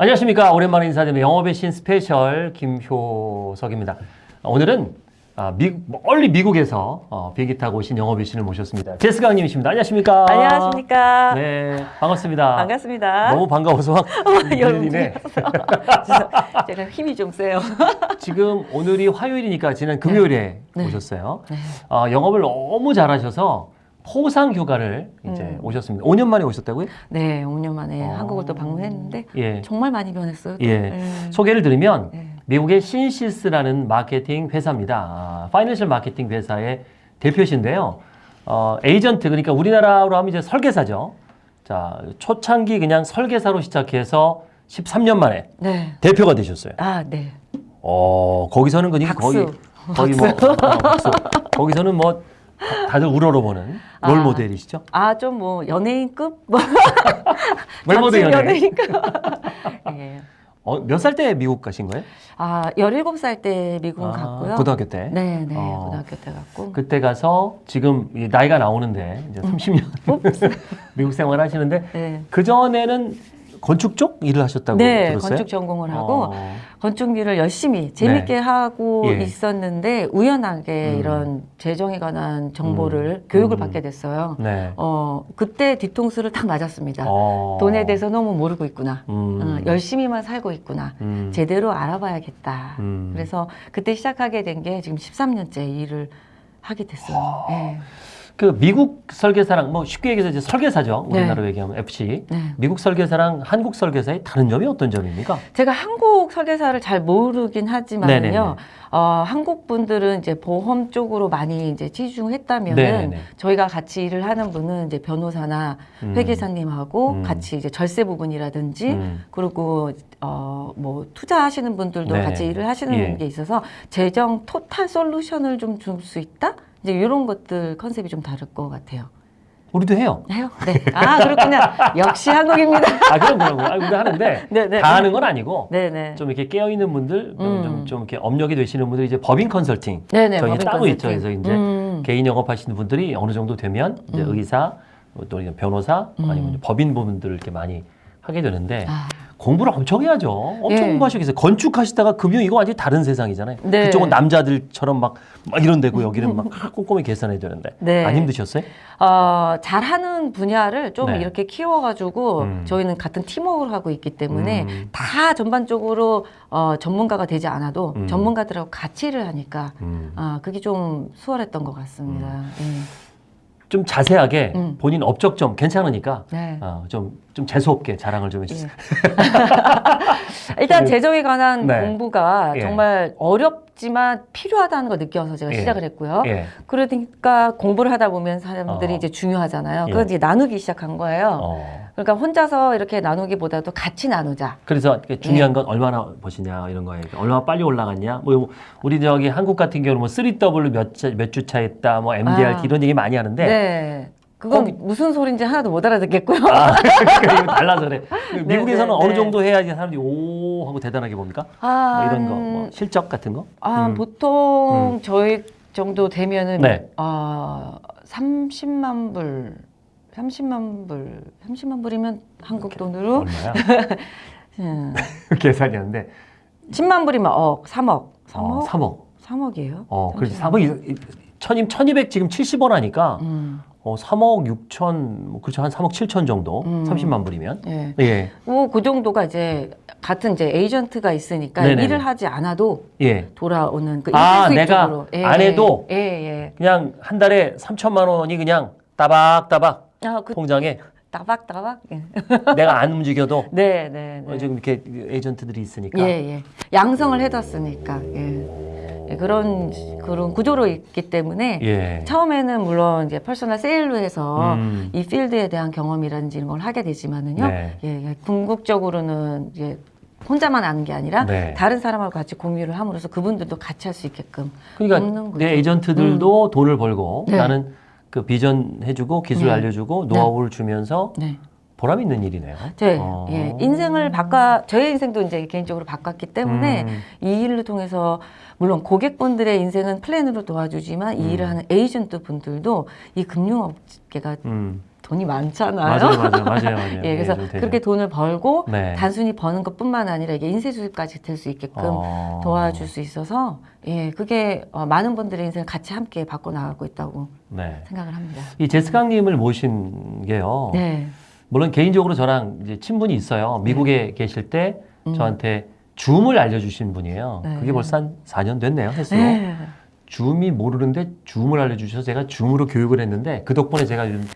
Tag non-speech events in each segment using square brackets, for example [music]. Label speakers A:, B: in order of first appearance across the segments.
A: 안녕하십니까. 오랜만에 인사드리는 영업의 신 스페셜 김효석입니다. 오늘은 아, 미, 멀리 미국에서 어, 비행기 타고 오신 영업의 신을 모셨습니다. 제스 강님이십니다. 안녕하십니까.
B: 안녕하십니까.
A: 네, 반갑습니다.
B: 반갑습니다.
A: 너무 반가워서 막 들리네.
B: 그래서 [laughs] 제가 힘이 좀 세요. [laughs]
A: 지금 오늘이 화요일이니까 지난 금요일에
B: 네.
A: 오셨어요.
B: 네.
A: 어, 영업을 너무 잘하셔서 포상 휴가를 이제
B: 음.
A: 오셨습니다. 5년 만에 오셨다고요?
B: 네, 5년 만에
A: 어.
B: 한국을 또 방문했는데
A: 예.
B: 정말 많이 변했어요. 또.
A: 예.
B: 네.
A: 소개를 드리면
B: 네.
A: 미국의 신시스라는 마케팅 회사입니다. 아, 파이낸셜 마케팅 회사의 대표신데요. 어, 에이전트 그러니까 우리나라로 하면 이제 설계사죠. 자, 초창기 그냥 설계사로 시작해서 13년 만에
B: 네.
A: 대표가 되셨어요.
B: 아, 네.
A: 어, 거기서는 그냥
B: 박수.
A: 거의 거의 뭐 어, 박수. 거기서는 뭐 다- 다들 우러러 보는 롤
B: 아.
A: 모델이시죠?
B: 아, 좀 뭐 연예인급? 뭐 [laughs]
A: 롤 모델
B: 자칭
A: 연예.
B: 연예인 급. [laughs] 예.
A: 어, 몇 살 때 미국 가신 거예요?
B: 아, 17살 때 미국
A: 아,
B: 갔고요.
A: 고등학교 때.
B: 네, 네.
A: 어.
B: 고등학교 때 갔고.
A: 그때 가서 지금 이 나이가 나오는데 이제 30년 [laughs] 미국 생활 하시는데
B: 네.
A: 그 전에는 건축 쪽 일을 하셨다고
B: 네,
A: 들었어요.
B: 건축 전공을 하고
A: 어,
B: 건축 일을 열심히 재밌게 하고
A: 예.
B: 있었는데 우연하게
A: 음.
B: 이런 재정에 관한 정보를 교육을
A: 음.
B: 받게 됐어요.
A: 네.
B: 어 그때 뒤통수를 딱 맞았습니다.
A: 어.
B: 돈에 대해서 너무 모르고 있구나.
A: 음.
B: 어, 열심히만 살고 있구나.
A: 음.
B: 제대로 알아봐야겠다.
A: 음.
B: 그래서 그때 시작하게 된 게 지금 13년째 일을 하게 됐어요. 네.
A: 그 미국 설계사랑 뭐 쉽게 얘기해서 이제 설계사죠.
B: 네.
A: 우리나라로 얘기하면 FC.
B: 네.
A: 미국 설계사랑 한국 설계사의 다른 점이 어떤 점입니까?
B: 제가 한국 설계사를 잘 모르긴 하지만요.
A: 네네네.
B: 어, 한국 분들은 이제 보험 쪽으로 많이 이제 치중했다면은. 저희가 같이 일을 하는 분은 이제 변호사나
A: 음.
B: 회계사님하고
A: 음.
B: 같이 이제 절세 부분이라든지
A: 음.
B: 그리고 어, 뭐 투자하시는 분들도
A: 네네.
B: 같이 일을 하시는
A: 예.
B: 게 있어서 재정 토탈 솔루션을 좀 줄 수 있다? 이제 이런 것들 컨셉이 좀 다를 것 같아요.
A: 우리도 해요.
B: 해요? 네. 아, 그렇군요. 역시 한국입니다.
A: 아 그럼 그럼 아, 우리도 하는데
B: 네네. [laughs]
A: 다 하는 건 아니고
B: 네네.
A: 좀 이렇게 깨어 있는 분들, 좀,
B: 음.
A: 좀, 좀 이렇게 업력이 되시는 분들이 이제 법인 컨설팅
B: 네네.
A: 저희
B: 법인
A: 따로
B: 컨설팅.
A: 있죠. 그래서 이제
B: 음.
A: 개인 영업하시는 분들이 어느 정도 되면 이제
B: 음.
A: 의사 또 변호사
B: 음.
A: 아니면 법인 부분들을 이렇게 많이 하게 되는데
B: 아,
A: 공부를 엄청 해야죠. 엄청
B: 예.
A: 공부하시겠어요. 건축하시다가 금융 이거 완전히 다른 세상이잖아요.
B: 네.
A: 그쪽은 남자들처럼 막, 막 이런 데고 여기는 막 [laughs] 꼼꼼히 계산해야 되는데
B: 네.
A: 안 힘드셨어요?
B: 어, 잘하는 분야를 좀
A: 네.
B: 이렇게 키워가지고
A: 음.
B: 저희는 같은 팀워크를 하고 있기 때문에
A: 음.
B: 다 전반적으로 어, 전문가가 되지 않아도
A: 음.
B: 전문가들하고 같이 일을 하니까
A: 음.
B: 아, 그게 좀 수월했던 것 같습니다.
A: 좀 자세하게
B: 음.
A: 본인 업적점 괜찮으니까
B: 예. 네.
A: 어, 좀, 좀 재수없게 자랑을 좀 해주세요.
B: 예. [laughs] 일단 재정에 관한
A: 네.
B: 공부가
A: 예.
B: 정말 어렵지만 필요하다는 걸 느껴서 제가
A: 예.
B: 시작을 했고요.
A: 예.
B: 그러니까 공부를 하다 보면 사람들이
A: 어.
B: 이제 중요하잖아요.
A: 예.
B: 그걸 이제 나누기 시작한 거예요.
A: 어.
B: 그러니까 혼자서 이렇게 나누기보다도 같이 나누자.
A: 그래서. 중요한 건 얼마나 버시냐 이런 거예요. 얼마나 빨리 올라갔냐. 뭐 우리 저기 한국 같은 경우는 뭐 3W 몇 몇 주 차 했다, 뭐 MDRT
B: 아.
A: 이런 얘기 많이 하는데
B: 네. 그건
A: 거기-
B: 무슨 소리인지 하나도 못 알아듣겠고요.
A: 아, [laughs] 그러니까 달라서 그래. 미국에서는
B: 네,
A: 어느
B: 네.
A: 정도 해야지 사람들이 오 하고 대단하게 봅니까? 뭐 이런 거, 뭐 실적 같은 거?
B: 아,
A: 음.
B: 보통 저희 정도 되면은
A: 네.
B: 아, 30만 불, 30만 불, 30만 불이면 한국 돈으로
A: 얼마야? [laughs]
B: 음, [laughs]
A: 계산이었는데
B: 10만 불이면 억, 3억. 3억?
A: 어, 3억.
B: 3억이에요?
A: 어, 그렇지. 3억 1200 1200 지금 70원 하니까
B: 음,
A: 어, 3억 6천 뭐 그렇죠. 한 3억 7천 정도.
B: 음.
A: 30만 불이면.
B: 예.
A: 예.
B: 뭐, 그 정도가 이제 같은 이제 에이전트가 있으니까
A: 네네네.
B: 일을 하지 않아도
A: 예.
B: 돌아오는 그
A: 아, 내가.
B: 예,
A: 안 해도?
B: 예, 예.
A: 그냥 한 달에 3천만 원이 그냥 따박따박
B: 아, 그
A: 통장에
B: 따박따박. 예. [laughs]
A: 내가 안 움직여도 [laughs]
B: 네, 네,
A: 어,
B: 네.
A: 지금 이렇게 에이전트들이 있으니까.
B: 예, 예. 양성을 해뒀으니까. 예. 예, 그런 그런 구조로 있기 때문에
A: 예.
B: 처음에는 물론 이제 personal sale로 해서
A: 음.
B: 이 필드에 대한 경험이라든지 이런 걸 하게 되지만은요.
A: 네.
B: 예, 예. 궁극적으로는 이제 혼자만 아는 게 아니라
A: 네.
B: 다른 사람하고 같이 공유를 함으로써 그분들도 같이 할 수 있게끔
A: 그러니까. 내 에이전트들도 돈을 벌고
B: 네.
A: 나는 그 비전 해주고 기술
B: 네.
A: 알려주고 노하우를 주면서
B: 네.
A: 보람 있는 일이네요.
B: 제
A: 어.
B: 예, 인생을 바꿔 저의 인생도 이제 개인적으로 바꿨기 때문에
A: 음.
B: 이 일을 통해서 물론 고객분들의 인생은 플랜으로 도와주지만 이
A: 음.
B: 일을 하는 에이전트 분들도 이 금융업계가
A: 음.
B: 돈이 많잖아요.
A: 맞아요, 맞아요, 맞아요, 맞아요. [laughs]
B: 예, 그래서
A: 좀 되죠.
B: 그렇게 돈을 벌고
A: 네.
B: 단순히 버는 것뿐만 아니라 이게 인쇄 수입까지 될 수 있게끔
A: 어.
B: 도와줄 수 있어서 예, 그게 어, 많은 분들의 인생을 같이 함께 바꿔 나가고 있다고
A: 네.
B: 생각을 합니다.
A: 이 제스강님을 모신 게요.
B: 네.
A: 물론 개인적으로 저랑 이제 친분이 있어요. 미국에 계실 때
B: 음.
A: 저한테 줌을 알려주신 분이에요.
B: 네.
A: 그게 벌써 한 4년 됐네요. 횟수로.
B: 네.
A: 줌이 모르는데 줌을 알려주셔서 제가 줌으로 교육을 했는데 그 덕분에 제가 요즘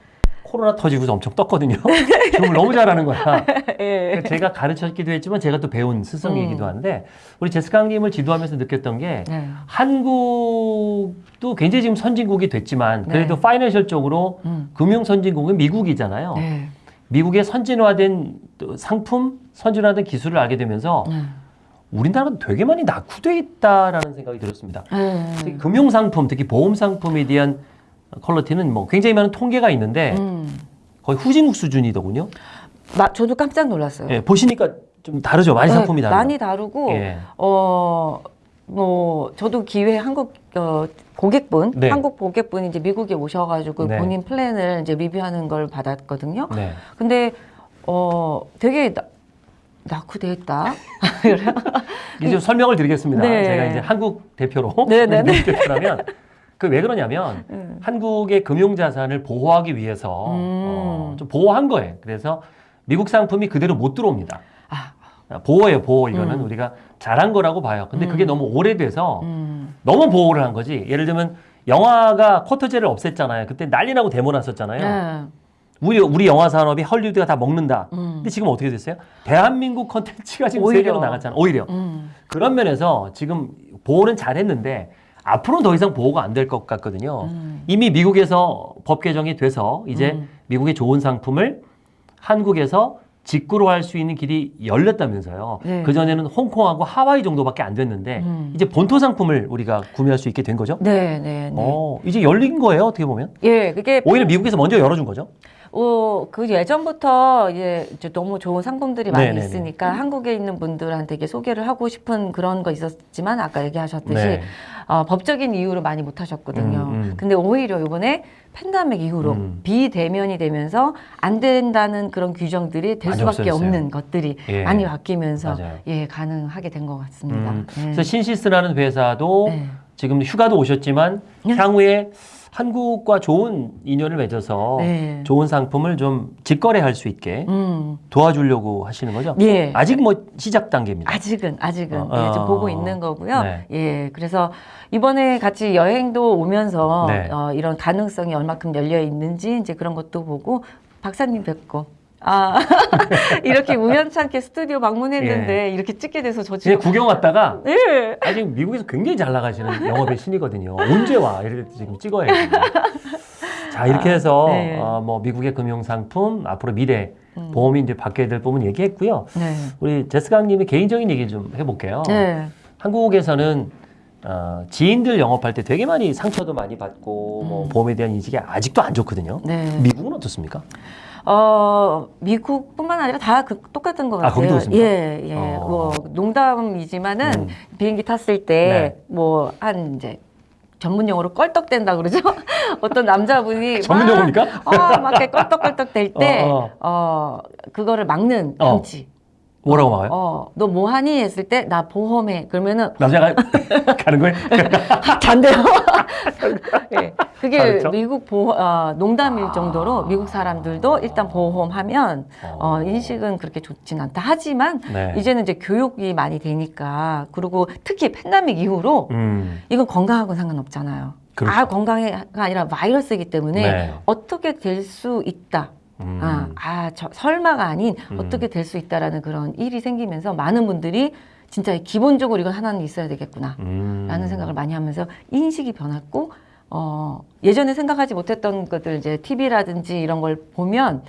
A: 코로나 터지고서 엄청 떴거든요. [laughs] 줌을 너무 잘하는 거야.
B: 예.
A: 그러니까 제가 가르쳤기도 했지만 제가 또 배운 스승이기도
B: 음.
A: 한데 우리 제스강님을 지도하면서 느꼈던 게
B: 네.
A: 한국도 굉장히 지금 선진국이 됐지만 그래도
B: 네.
A: 파이낸셜 쪽으로
B: 음.
A: 금융 선진국은 미국이잖아요.
B: 네.
A: 미국의 선진화된 또 상품, 선진화된 기술을 알게 되면서
B: 네.
A: 우리나라가 되게 많이 낙후돼 있다라는 생각이 들었습니다.
B: 네.
A: 금융 상품, 특히 보험 상품에 대한 퀄리티는 뭐 굉장히 많은 통계가 있는데
B: 음.
A: 거의 후진국 수준이더군요.
B: 마, 저도 깜짝 놀랐어요.
A: 예, 보시니까 좀 다르죠. 많이
B: 네,
A: 상품이 다르죠.
B: 많이 다르고
A: 예.
B: 어, 뭐, 저도 기회 한국, 어, 고객분,
A: 네.
B: 한국 고객분이 이제 미국에 오셔가지고
A: 네.
B: 본인 플랜을 이제 리뷰하는 걸 받았거든요.
A: 네.
B: 근데, 어, 되게 나, 있다. [laughs]
A: 이제 좀 설명을 드리겠습니다.
B: 네.
A: 제가 이제 한국 대표로 [laughs]
B: 네, 네,
A: 미국 대표라면 그 왜 그러냐면
B: 음.
A: 한국의 금융 자산을 보호하기 위해서
B: 음.
A: 어, 좀 보호한 거예요. 그래서 미국 상품이 그대로 못 들어옵니다.
B: 아,
A: 보호예요, 보호. 이거는
B: 음.
A: 우리가 잘한 거라고 봐요. 근데 그게
B: 음.
A: 너무 오래돼서
B: 음.
A: 너무 보호를 한 거지. 예를 들면 영화가 쿼터제를 없앴잖아요. 그때 난리 나고 데모 났었잖아요.
B: 네.
A: 우리 우리 영화 산업이 헐리우드가 다 먹는다.
B: 음.
A: 근데 지금 어떻게 됐어요? 대한민국 컨텐츠가 지금
B: 오히려.
A: 세계로 나갔잖아. 오히려
B: 음.
A: 그런 면에서 지금 보호는 잘했는데 앞으로는 더 이상 보호가 안 될 것 같거든요.
B: 음.
A: 이미 미국에서 법 개정이 돼서 이제
B: 음.
A: 미국의 좋은 상품을 한국에서 직구로 할 수 있는 길이 열렸다면서요.
B: 네.
A: 그 전에는 홍콩하고 하와이 정도밖에 안 됐는데
B: 음.
A: 이제 본토 상품을 우리가 구매할 수 있게 된 거죠.
B: 네, 네, 네.
A: 어, 이제 열린 거예요. 어떻게 보면
B: 예, 그게
A: 오히려 미국에서 먼저 열어준 거죠.
B: 어, 그 예전부터 이제 너무 좋은 상품들이 많이
A: 네네네.
B: 있으니까 한국에 있는 분들한테 이게 소개를 하고 싶은 그런 거 있었지만 아까 얘기하셨듯이
A: 네.
B: 어, 법적인 이유로 많이 못 하셨거든요.
A: 음, 음.
B: 근데 오히려 이번에 팬데믹 이후로
A: 음.
B: 비대면이 되면서 안 된다는 그런 규정들이 될 수밖에
A: 없어졌어요.
B: 없는 것들이
A: 예.
B: 많이 바뀌면서
A: 맞아요.
B: 예 가능하게 된 것 같습니다.
A: 음,
B: 네.
A: 그래서 신시스라는 회사도
B: 네.
A: 지금 휴가도 오셨지만
B: 네.
A: 향후에 한국과 좋은 인연을 맺어서
B: 네.
A: 좋은 상품을 좀 직거래할 수 있게
B: 음,
A: 도와주려고 하시는 거죠?
B: 예.
A: 아직 뭐 시작 단계입니다.
B: 아직은 아직은
A: 어,
B: 예, 좀
A: 어,
B: 보고 있는 거고요.
A: 네.
B: 예, 그래서 이번에 같이 여행도 오면서
A: 네.
B: 어, 이런 가능성이 얼마큼 열려 있는지 이제 그런 것도 보고 박사님 뵙고 아 [laughs] 이렇게 우연찮게 스튜디오 방문했는데 이렇게 찍게 돼서 저 지금
A: 구경 왔다가
B: 예.
A: 아직 미국에서 굉장히 잘 나가시는 영업의 신이거든요. 언제 와? 이렇게 지금 찍어야지. 자 이렇게 해서
B: 네.
A: 어, 뭐 미국의 금융 상품 앞으로 미래
B: 음.
A: 보험이 이제 받게 될 부분 얘기했고요.
B: 네.
A: 우리 제스강님의 개인적인 얘기 좀 해볼게요.
B: 네.
A: 한국에서는 어, 지인들 영업할 때 되게 많이 상처도 많이 받고 뭐
B: 음.
A: 보험에 대한 인식이 아직도 안 좋거든요.
B: 네.
A: 미국은 어떻습니까?
B: 어, 미국뿐만 아니라 다 그, 똑같은 것
A: 아,
B: 같아요.
A: 그렇습니까?
B: 예, 예.
A: 어.
B: 뭐, 농담이지만은
A: 음.
B: 비행기 탔을
A: 네.
B: 때, 뭐, 한 이제, 전문 용어로 껄떡댄다 그러죠? [laughs] 어떤 남자분이. [laughs]
A: 전문
B: 막,
A: 용어입니까?
B: 어, 막 이렇게 껄떡껄떡 될 [laughs] 때,
A: 어,
B: 어, 그거를 막는
A: 어.
B: 방치.
A: 뭐라고 막아요?
B: 어, 너 뭐 하니? 했을 때, 나 보험해. 그러면은,
A: 남자가 [laughs] 가는 거예요?
B: 잔대요. [laughs] 예, 그게
A: 그렇죠?
B: 미국 보험, 어, 농담일
A: 아.
B: 정도로 미국 사람들도 일단 보험하면
A: 어.
B: 어, 인식은 그렇게 좋진 않다. 하지만
A: 네.
B: 이제는 이제 교육이 많이 되니까 그리고 특히 팬데믹 이후로
A: 음,
B: 이건 건강하고 상관없잖아요.
A: 그렇죠.
B: 아 건강해가 아니라 바이러스이기 때문에
A: 네.
B: 어떻게 될 수 있다.
A: 음.
B: 아, 아 저, 설마가 아닌
A: 음.
B: 어떻게 될 수 있다라는 그런 일이 생기면서 많은 분들이 진짜 기본적으로 이건 하나는 있어야 되겠구나.
A: 음.
B: 라는 생각을 많이 하면서 인식이 변했고 어, 예전에 생각하지 못했던 것들 이제 TV라든지 이런 걸 보면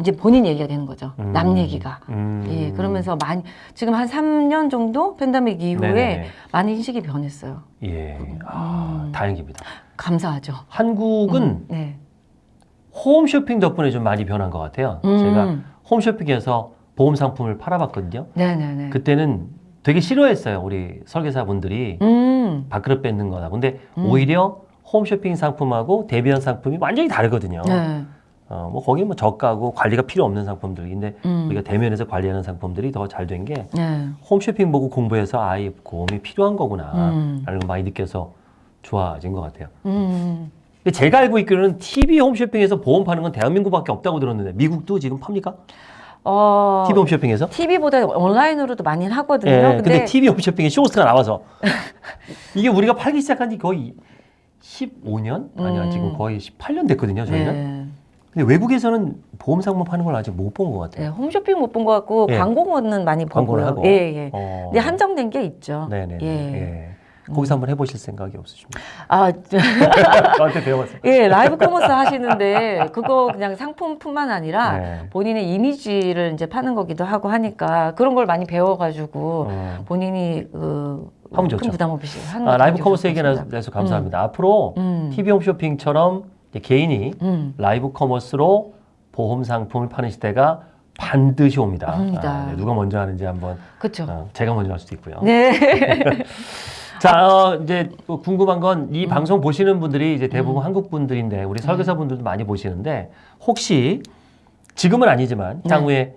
B: 이제 본인 얘기가 되는 거죠.
A: 음.
B: 남 얘기가.
A: 음.
B: 예, 그러면서 많이 지금 한 3년 정도 팬데믹 이후에
A: 네네.
B: 많이 인식이 변했어요.
A: 예, 아,
B: 음.
A: 다행입니다.
B: 감사하죠.
A: 한국은
B: 음, 네.
A: 홈쇼핑 덕분에 좀 많이 변한 것 같아요.
B: 음.
A: 제가 홈쇼핑에서 보험 상품을 팔아봤거든요.
B: 네네네.
A: 그때는 되게 싫어했어요. 우리 설계사분들이
B: 음.
A: 밥그릇 뺏는 거다. 근데
B: 음.
A: 오히려 홈쇼핑 상품하고 대비한 상품이 완전히 다르거든요.
B: 네.
A: 어, 뭐 거기 뭐 저가고 관리가 필요 없는 상품들인데
B: 음.
A: 우리가 대면에서 관리하는 상품들이 더 잘 된게
B: 네.
A: 홈쇼핑 보고 공부해서 아이 보험이 필요한 거구나
B: 음.
A: 라는 걸 많이 느껴서 좋아진 것 같아요.
B: 음.
A: 근데 제가 알고 있기로는 TV 홈쇼핑에서 보험 파는 건 대한민국밖에 없다고 들었는데 미국도 지금 팝니까?
B: 어,
A: TV 홈쇼핑에서?
B: TV보다 온라인으로도 많이 하거든요.
A: 예,
B: 근데,
A: 근데 TV 홈쇼핑에 쇼호스가 나와서 [laughs] 이게 우리가 팔기 시작한 지 거의 15년? 아니야
B: 음.
A: 지금 거의 18년 됐거든요 저희는.
B: 네.
A: 근데 외국에서는 보험 상품 파는 걸 아직 못 본 것 같아요.
B: 네, 홈쇼핑 못 본 것 같고
A: 예.
B: 광고는 많이
A: 광고를
B: 보고요.
A: 하고.
B: 예, 예.
A: 어.
B: 근데 한정된 게 있죠.
A: 네네.
B: 예.
A: 예. 거기서 한번 해보실 생각이 없으십니까?
B: 아, 저- [laughs]
A: 저한테 배워봤어요.
B: 예, 라이브 커머스 하시는데 그거 그냥 상품뿐만 아니라
A: 네.
B: 본인의 이미지를 이제 파는 거기도 하고 하니까 그런 걸 많이 배워가지고
A: 어.
B: 본인이 그,
A: 하면
B: 큰
A: 좋죠.
B: 부담 없이 하는
A: 아, 라이브 커머스 얘기. 내서 감사합니다. 앞으로
B: 음.
A: TV 홈쇼핑처럼 개인이
B: 음.
A: 라이브 커머스로 보험 상품을 파는 시대가 반드시 옵니다.
B: 옵니다.
A: 아, 네, 누가 먼저 하는지 한번
B: 그렇죠.
A: 어, 제가 먼저 할 수도 있고요.
B: 네. [laughs]
A: 자, 어, 이제 또 궁금한 건
B: 음.
A: 이 방송 보시는 분들이 이제 대부분 한국 분들인데 우리 설계사 분들도 많이 보시는데 혹시 지금은 아니지만
B: 네.
A: 향후에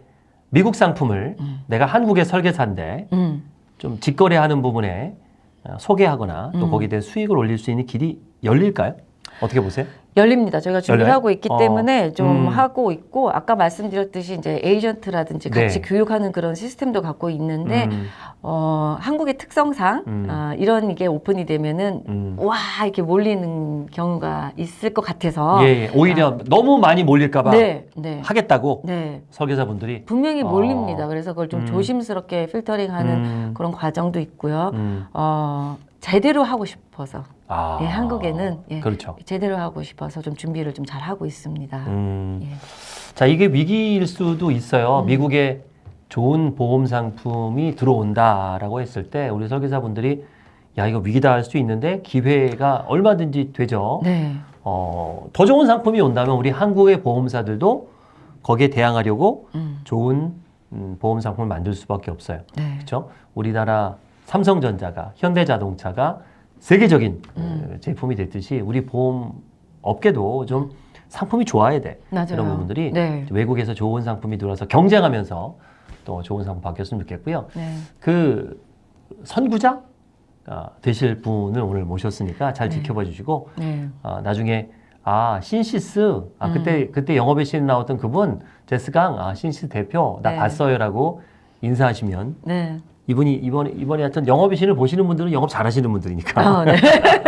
A: 미국 상품을
B: 음.
A: 내가 한국의 설계사인데
B: 음.
A: 좀 직거래하는 부분에 어, 소개하거나 또
B: 음.
A: 거기에 대한 수익을 올릴 수 있는 길이 열릴까요? 어떻게 보세요?
B: 열립니다. 저희가 준비를
A: 열려요?
B: 하고 있기
A: 어.
B: 때문에 좀
A: 음.
B: 하고 있고 아까 말씀드렸듯이 이제 에이전트라든지 같이
A: 네.
B: 교육하는 그런 시스템도 갖고 있는데
A: 음,
B: 어, 한국의 특성상
A: 음.
B: 아, 이런 이게 오픈이 되면은
A: 음.
B: 와 이렇게 몰리는 경우가 있을 것 같아서
A: 예, 예. 오히려 너무 많이 몰릴까봐
B: 아. 네, 네,
A: 하겠다고
B: 네
A: 설계사분들이
B: 분명히
A: 어.
B: 몰립니다. 그래서 그걸 좀
A: 음.
B: 조심스럽게 필터링하는
A: 음,
B: 그런 과정도 있고요.
A: 음.
B: 어, 제대로 하고 싶어서
A: 아,
B: 예, 한국에는 예.
A: 그렇죠.
B: 제대로 하고 싶어서 좀 준비를 좀 잘 하고 있습니다.
A: 음.
B: 예.
A: 자, 이게 위기일 수도 있어요.
B: 음.
A: 미국에 좋은 보험 상품이 들어온다라고 했을 때 우리 설계사분들이 야, 이거 위기다 할 수 있는데 기회가 얼마든지 되죠.
B: 네,
A: 어, 더 좋은 상품이 온다면 우리 한국의 보험사들도 거기에 대항하려고
B: 음,
A: 좋은 음, 보험 상품을 만들 수밖에 없어요.
B: 네,
A: 그렇죠? 우리나라 삼성전자가 현대자동차가 세계적인
B: 음.
A: 어, 제품이 됐듯이 우리 보험 업계도 좀 상품이 좋아야 돼.
B: 맞아요.
A: 그런 부분들이
B: 네,
A: 외국에서 좋은 상품이 들어와서 경쟁하면서 또 좋은 상품 바뀌었으면 좋겠고요.
B: 네,
A: 그 선구자 아, 되실 분을 오늘 모셨으니까 잘
B: 네.
A: 지켜봐 주시고
B: 네.
A: 아, 나중에 아 신시스 아
B: 음.
A: 그때 그때 영업의 신 나왔던 그분 제스강 아 신시스 대표 나
B: 네.
A: 봤어요라고 인사하시면
B: 네.
A: 이분이 이번에 이번에 하여튼 영업의 신을 보시는 분들은 영업 잘하시는 분들이니까
B: 어, 네.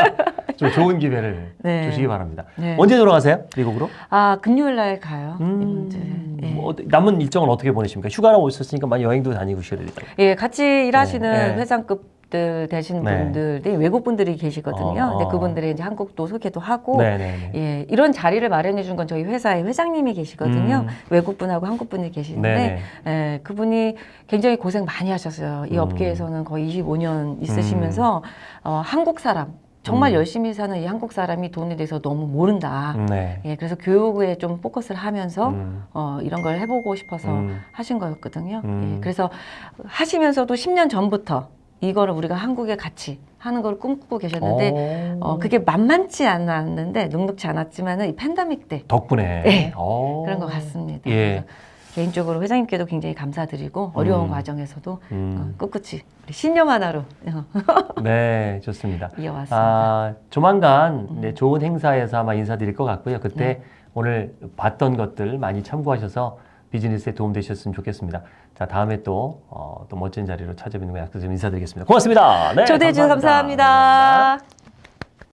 B: [laughs]
A: 좀 좋은 기회를
B: 네.
A: 주시기 바랍니다.
B: 네.
A: 언제 돌아가세요? 미국으로?
B: 아 금요일 날 가요.
A: 음.
B: 예.
A: 뭐 남은 일정은 어떻게 보내십니까? 휴가라고 오셨으니까 많이 여행도 다니고 쉬어야 되잖아요.
B: 예, 같이 일하시는
A: 네.
B: 회장급 들 되신
A: 네.
B: 분들이 외국 분들이 계시거든요.
A: 어,
B: 근데
A: 어.
B: 그분들의 이제 한국도 소개도 하고
A: 네네네.
B: 예, 이런 자리를 마련해 준 건 저희 회사의 회장님이 계시거든요.
A: 음.
B: 외국 분하고 한국 분이 계시는데. 예, 그분이 굉장히 고생 많이 하셨어요. 이
A: 음.
B: 업계에서는 거의 25년 있으시면서 어, 한국 사람 정말
A: 음.
B: 열심히 사는 이 한국 사람이 돈에 대해서 너무 모른다.
A: 네.
B: 예, 그래서 교육에 좀 포커스를 하면서
A: 음,
B: 어, 이런 걸 해보고 싶어서
A: 음.
B: 하신 거였거든요.
A: 음.
B: 예, 그래서 하시면서도 10년 전부터 이거를 우리가 한국에 같이 하는 걸 꿈꾸고 계셨는데
A: 어,
B: 어, 그게 만만치 않았는데 녹록지 않았지만은 이 팬데믹 때
A: 덕분에
B: 네.
A: 어.
B: 그런 것 같습니다.
A: 예.
B: 개인적으로 회장님께도 굉장히 감사드리고 어려운
A: 음.
B: 과정에서도 어,
A: 음,
B: 꿋꿋이 우리 신념 하나로 어, [laughs]
A: 네, 좋습니다.
B: 이어왔습니다.
A: 아, 조만간
B: 음.
A: 네, 좋은 행사에서 아마 인사드릴 것 같고요. 그때
B: 네.
A: 오늘 봤던 것들 많이 참고하셔서 비즈니스에 도움 되셨으면 좋겠습니다. 자, 다음에 또, 어, 또 멋진 자리로 찾아뵙는 거 약속 좀 인사드리겠습니다. 고맙습니다. 네,
B: 초대해 주셔서 감사합니다.
A: 감사합니다.